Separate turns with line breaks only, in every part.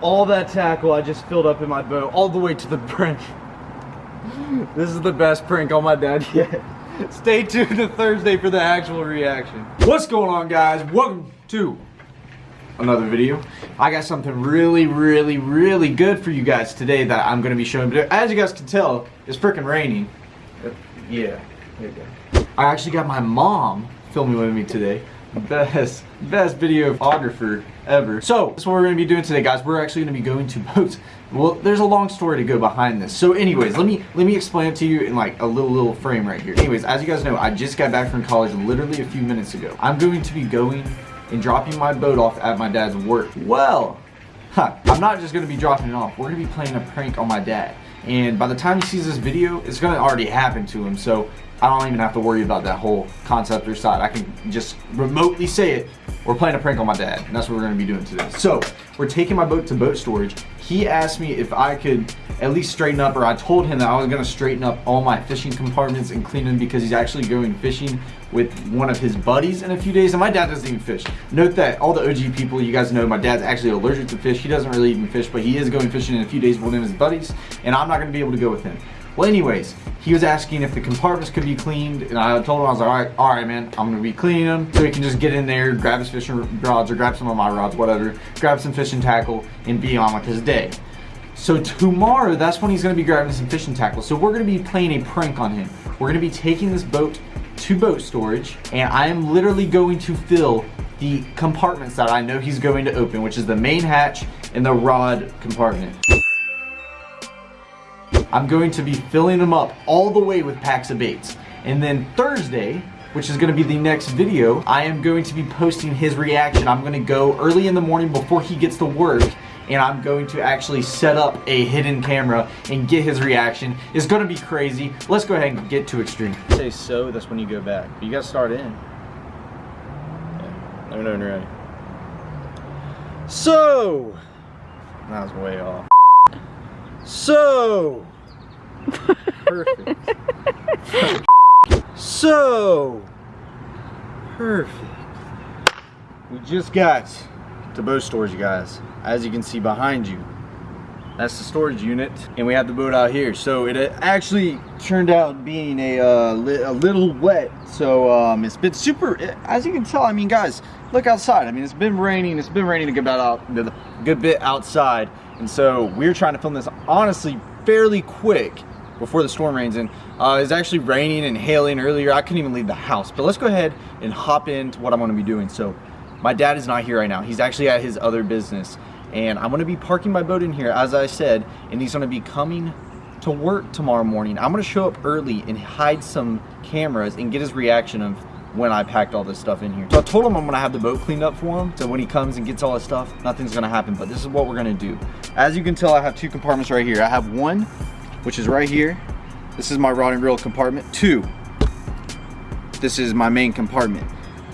all that tackle I just filled up in my boat all the way to the brink. This is the best prank on my dad yet. Stay tuned to Thursday for the actual reaction. What's going on guys? Welcome to another video. I got something really, really, really good for you guys today that I'm going to be showing. But as you guys can tell, it's freaking raining. Yeah, there you go. I actually got my mom filming with me today. Best, best videographer ever. So, that's what we're to be doing today, guys. We're actually to be going to boats. Well, there's a long story to go behind this. So anyways, let me let me explain it to you in like a little little frame right here. Anyways, as you guys know, I just got back from college literally a few minutes ago. I'm going to be going and dropping my boat off at my dad's work. Well, huh, I'm not just going to be dropping it off. We're going to be playing a prank on my dad. And by the time he sees this video, it's going to already happen to him. So I don't even have to worry about that whole concept or side. I can just remotely say it. We're playing a prank on my dad. And that's what we're going to be doing today. So we're taking my boat to boat storage. He asked me if I could at least straighten up, or I told him that I was going to straighten up all my fishing compartments and clean them because he's actually going fishing with one of his buddies in a few days. And my dad doesn't even fish. Note that all the OG people, you guys know, my dad's actually allergic to fish. He doesn't really even fish, but he is going fishing in a few days with one of his buddies. And I'm not going to be able to go with him. Well, anyways, he was asking if the compartments could be cleaned, and I told him, I was like, all right, all right, man, I'm gonna be cleaning them, so he can just get in there, grab his fishing rods, or grab some of my rods, whatever, grab some fishing tackle, and be on with his day. So tomorrow, that's when he's gonna be grabbing some fishing tackle. So we're gonna be playing a prank on him. We're gonna be taking this boat to boat storage, and I am literally going to fill the compartments that I know he's going to open, which is the main hatch and the rod compartment. I'm going to be filling them up all the way with packs of baits. And then Thursday, which is going to be the next video, I am going to be posting his reaction. I'm going to go early in the morning before he gets to work and I'm going to actually set up a hidden camera and get his reaction. It's going to be crazy. Let's go ahead and get to extreme. Say so, that's when you go back. But you got to start in. Yeah. Let me know when you're ready. So, that was way off. So, perfect. so, perfect. We just got to boat storage, you guys. As you can see behind you, that's the storage unit, and we have the boat out here. So it actually turned out being a, uh, li a little wet. So um, it's been super, as you can tell, I mean, guys, look outside. I mean, it's been raining. It's been raining a good bit, out, good bit outside. And so we're trying to film this honestly fairly quick before the storm rains in. Uh, it's actually raining and hailing earlier. I couldn't even leave the house. But let's go ahead and hop into what I'm to be doing. So my dad is not here right now. He's actually at his other business. And I'm to be parking my boat in here, as I said. And he's going to be coming to work tomorrow morning. I'm to show up early and hide some cameras and get his reaction of when I packed all this stuff in here. So I told him I'm gonna have the boat cleaned up for him. So when he comes and gets all his stuff, nothing's gonna happen. But this is what we're gonna do. As you can tell, I have two compartments right here. I have one, which is right here. This is my rod and reel compartment. Two, this is my main compartment.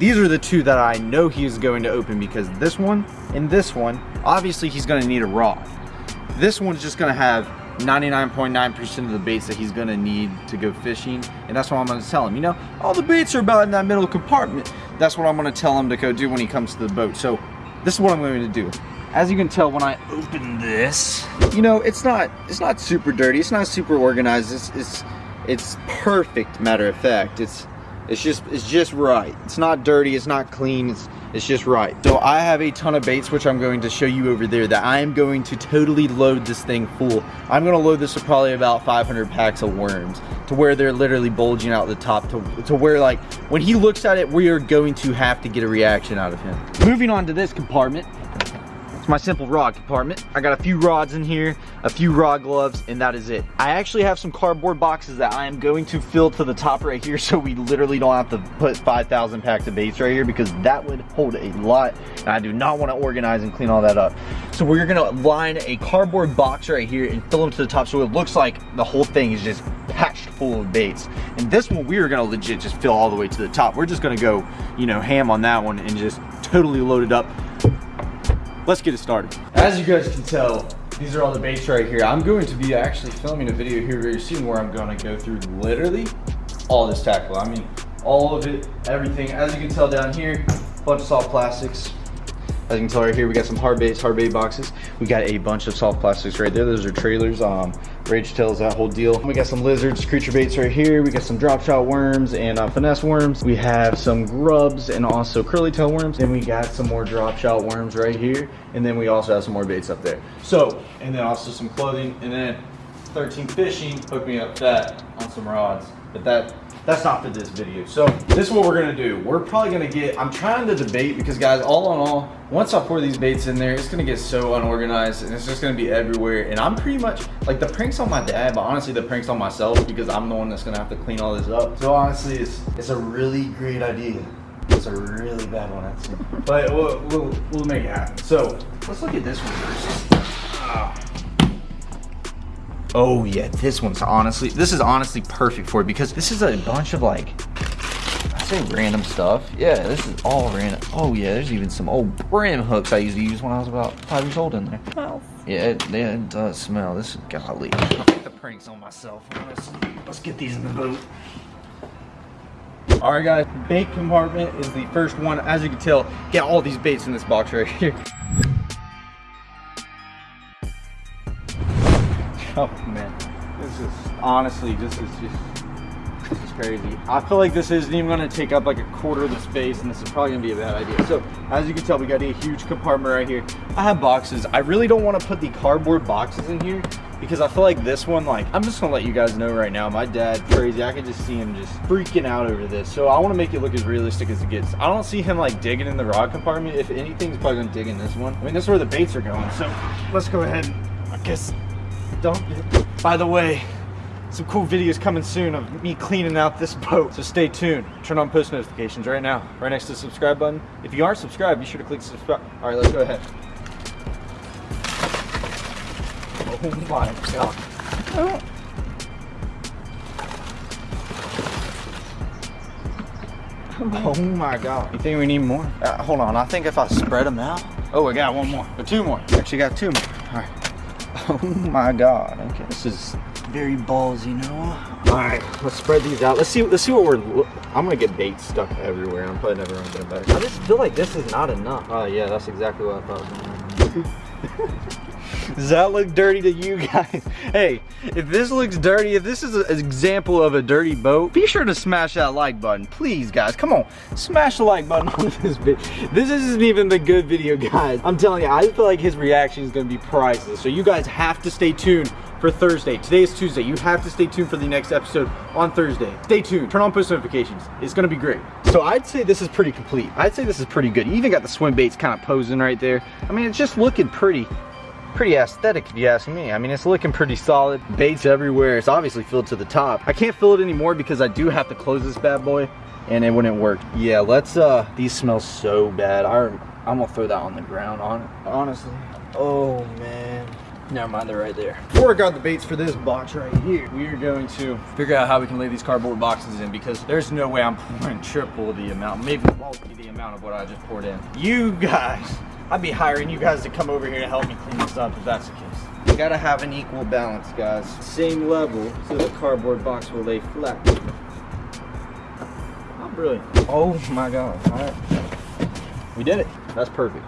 These are the two that I know he's going to open because this one and this one, obviously he's gonna need a rod. This one's just gonna have 99.9% of the baits that he's gonna need to go fishing and that's what I'm gonna tell him you know all the baits are about in that middle compartment that's what I'm gonna tell him to go do when he comes to the boat so this is what I'm going to do as you can tell when I open this you know it's not it's not super dirty it's not super organized it's it's it's perfect matter of fact it's it's just it's just right it's not dirty it's not clean it's it's just right. So I have a ton of baits, which I'm going to show you over there that I am going to totally load this thing full. I'm going to load this with probably about 500 packs of worms to where they're literally bulging out the top to, to where like when he looks at it, we are going to have to get a reaction out of him. Moving on to this compartment, my simple rod compartment. I got a few rods in here, a few rod gloves, and that is it. I actually have some cardboard boxes that I am going to fill to the top right here so we literally don't have to put 5,000 packs of baits right here because that would hold a lot and I do not want to organize and clean all that up. So we're gonna line a cardboard box right here and fill them to the top so it looks like the whole thing is just patched full of baits. And this one we are gonna legit just fill all the way to the top. We're just gonna go, you know, ham on that one and just totally load it up let's get it started. As you guys can tell, these are all the baits right here. I'm going to be actually filming a video here very soon where I'm gonna go through literally all this tackle. I mean, all of it, everything. As you can tell down here, bunch of soft plastics. As you can tell right here, we got some hard baits, hard bait boxes. We got a bunch of soft plastics right there. Those are trailers, um, rage tails, that whole deal. We got some lizards, creature baits right here. We got some drop shot worms and uh, finesse worms. We have some grubs and also curly tail worms. Then we got some more drop shot worms right here. And then we also have some more baits up there. So, and then also some clothing. And then 13 Fishing hooked me up that on some rods. But that that's not for this video. So this is what we're gonna do. We're probably gonna get, I'm trying to debate because guys, all in all, once I pour these baits in there, it's gonna get so unorganized and it's just gonna be everywhere. And I'm pretty much, like the pranks on my dad, but honestly the pranks on myself because I'm the one that's gonna have to clean all this up. So honestly, it's, it's a really great idea. It's a really bad one, actually. But we'll, we'll, we'll make it happen. So let's look at this one first. Oh yeah, this one's honestly, this is honestly perfect for it because this is a bunch of like, I say random stuff. Yeah, this is all random. Oh yeah, there's even some old brim hooks I used to use when I was about five years old in there.
Smells.
Yeah, it, yeah, it does smell. This is golly. I'll take the pranks on myself. Let's, let's get these in the boat. All right, guys. Bait compartment is the first one. As you can tell, get all these baits in this box right here. Oh man, this is honestly, this is just, this is crazy. I feel like this isn't even gonna take up like a quarter of the space and this is probably gonna be a bad idea. So as you can tell, we got a huge compartment right here. I have boxes. I really don't wanna put the cardboard boxes in here because I feel like this one, like, I'm just gonna let you guys know right now, my dad, crazy, I can just see him just freaking out over this. So I wanna make it look as realistic as it gets. I don't see him like digging in the rod compartment. If anything's probably gonna dig in this one. I mean, this is where the baits are going. So let's go ahead, I guess, dump it. By the way, some cool videos coming soon of me cleaning out this boat. So stay tuned. Turn on post notifications right now, right next to the subscribe button. If you aren't subscribed, be sure to click subscribe. All right, let's go ahead. Oh my god. Oh my god. You think we need more? Uh, hold on, I think if I spread them out. Oh, I got one more, or two more. Actually got two more. Oh my god. Okay, this is very ballsy, Noah. All right, let's spread these out. Let's see. Let's see what we're. I'm gonna get bait stuck everywhere. I'm probably never gonna get it back. I just feel like this is not enough. Oh yeah, that's exactly what I thought. Does that look dirty to you guys? Hey, if this looks dirty, if this is an example of a dirty boat, be sure to smash that like button. Please, guys, come on. Smash the like button on this video. This isn't even the good video, guys. I'm telling you, I feel like his reaction is going to be priceless. So you guys have to stay tuned for Thursday. Today is Tuesday. You have to stay tuned for the next episode on Thursday. Stay tuned. Turn on post notifications. It's going to be great. So I'd say this is pretty complete. I'd say this is pretty good. You even got the swim baits kind of posing right there. I mean, it's just looking pretty pretty aesthetic if you ask me. I mean, it's looking pretty solid. Baits everywhere. It's obviously filled to the top. I can't fill it anymore because I do have to close this bad boy and it wouldn't work. Yeah, let's, uh, these smell so bad. I, I'm gonna throw that on the ground, on honestly. Oh, man. Never mind, they're right there. Before I got the baits for this box right here, we are going to figure out how we can lay these cardboard boxes in because there's no way I'm pouring triple the amount, maybe multi the amount of what I just poured in. You guys I'd be hiring you guys to come over here to help me clean this up if that's the case. You gotta have an equal balance, guys. Same level, so the cardboard box will lay flat. Oh, brilliant. Oh my god. All right. We did it. That's perfect.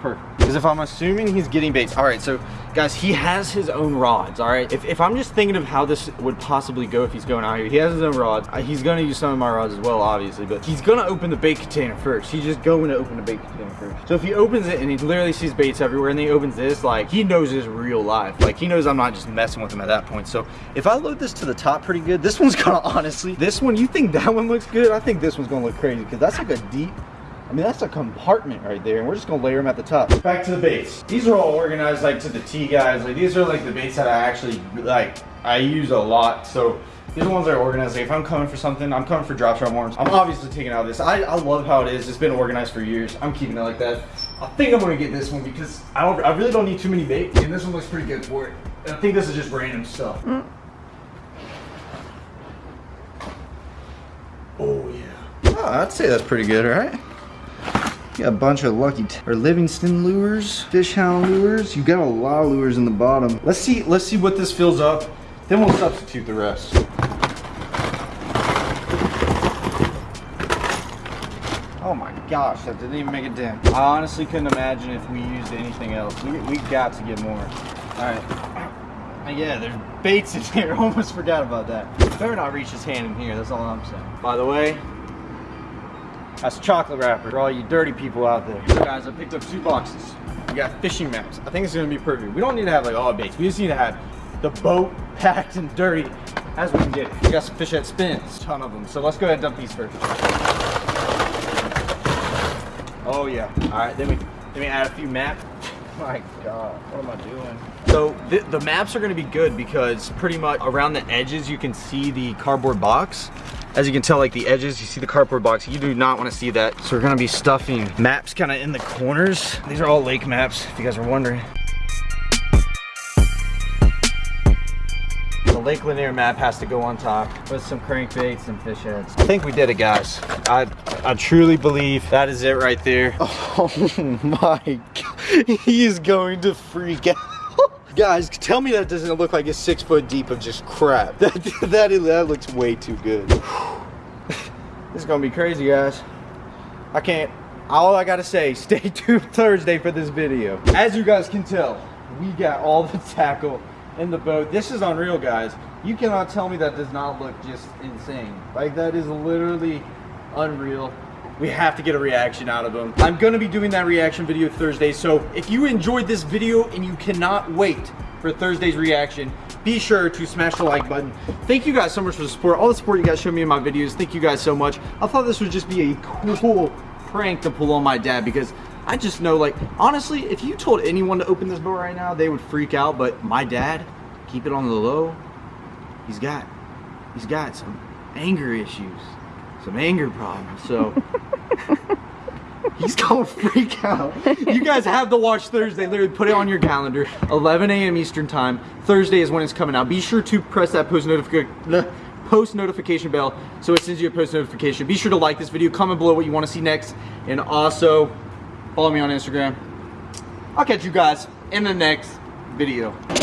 Perfect. Because if I'm assuming he's getting baits. All right, so guys, he has his own rods, all right? If, if I'm just thinking of how this would possibly go if he's going out here, he has his own rods. Uh, He's gonna use some of my rods as well, obviously, but he's gonna open the bait container first. He's just going to open the bait container first. So if he opens it and he literally sees baits everywhere and then he opens this, like, he knows his real life. Like, he knows I'm not just messing with him at that point. So if I load this to the top pretty good, this one's gonna honestly, this one, you think that one looks good? I think this one's gonna look crazy because that's like a deep, I mean, that's a compartment right there, and we're just gonna layer them at the top. Back to the baits. These are all organized like to the T guys. Like these are like the baits that I actually like. I use a lot. So these are the ones that are organized. Like if I'm coming for something, I'm coming for drop shot worms. I'm obviously taking out this. I, I love how it is. It's been organized for years. I'm keeping it like that. I think I'm gonna get this one because I don't. I really don't need too many baits, and this one looks pretty good for it. And I think this is just random stuff. Mm. Oh yeah. Oh, I'd say that's pretty good, right? You got a bunch of lucky or Livingston lures, fish hound lures. You got a lot of lures in the bottom. Let's see. Let's see what this fills up. Then we'll substitute the rest. Oh my gosh, that didn't even make a dent. I honestly couldn't imagine if we used anything else. We, we got to get more. All right. Yeah, there's baits in here. Almost forgot about that. Better not reach his hand in here. That's all I'm saying. By the way, that's chocolate wrapper for all you dirty people out there. Guys, I picked up two boxes. We got fishing maps. I think it's gonna be perfect. We don't need to have like all baits. We just need to have the boat packed and dirty as we can get it. We got some Fish Head Spins, ton of them. So let's go ahead and dump these first. Oh yeah. All right, then we then we add a few maps. My God, what am I doing? So the, the maps are gonna be good because pretty much around the edges you can see the cardboard box. As you can tell, like the edges, you see the cardboard box. You do not want to see that. So we're gonna be stuffing maps kind of in the corners. These are all lake maps, if you guys are wondering. The Lake Lanier map has to go on top with some crankbaits and fish heads. I think we did it, guys. I I truly believe that is it right there.
Oh my god. He is going to freak out. Guys, tell me that doesn't look like it's six foot deep of just crap. That, that, that looks way too good.
This is gonna be crazy, guys. I can't. All I gotta say, stay tuned Thursday for this video. As you guys can tell, we got all the tackle in the boat. This is unreal, guys. You cannot tell me that does not look just insane. Like that is literally unreal. We have to get a reaction out of them. I'm gonna be doing that reaction video Thursday. So if you enjoyed this video and you cannot wait for Thursday's reaction, be sure to smash the like button. Thank you guys so much for the support. All the support you guys show me in my videos. Thank you guys so much. I thought this would just be a cool prank to pull on my dad because I just know like honestly, if you told anyone to open this boat right now, they would freak out. But my dad, keep it on the low. He's got he's got some anger issues, some anger problems. So he's gonna freak out. You guys have to watch Thursday. Literally put it on your calendar. 11 a.m. Eastern time. Thursday is when it's coming out. Be sure to press that post notification post notification bell so it sends you a post notification. Be sure to like this video, comment below what you want to see next, and also follow me on Instagram. I'll catch you guys in the next video.